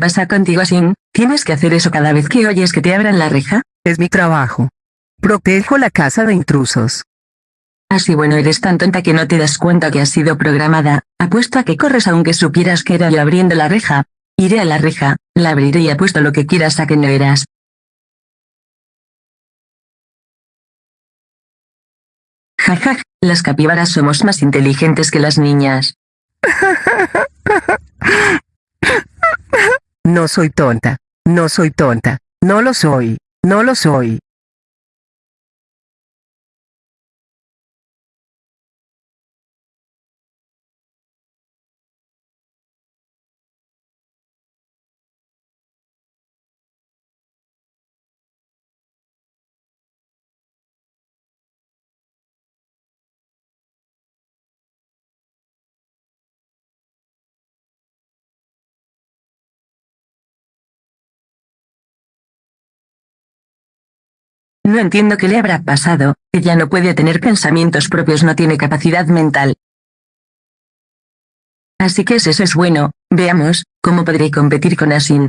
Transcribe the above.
pasa contigo, Asin? ¿Tienes que hacer eso cada vez que oyes que te abran la reja? Es mi trabajo. Protejo la casa de intrusos. Así bueno eres tan tonta que no te das cuenta que has sido programada, apuesto a que corres aunque supieras que era yo abriendo la reja. Iré a la reja, la abriré y apuesto lo que quieras a que no eras. Jajaj, las capibaras somos más inteligentes que las niñas. No soy tonta. No soy tonta. No lo soy. No lo soy. No entiendo qué le habrá pasado, ella no puede tener pensamientos propios, no tiene capacidad mental. Así que eso es bueno, veamos, cómo podré competir con Asin.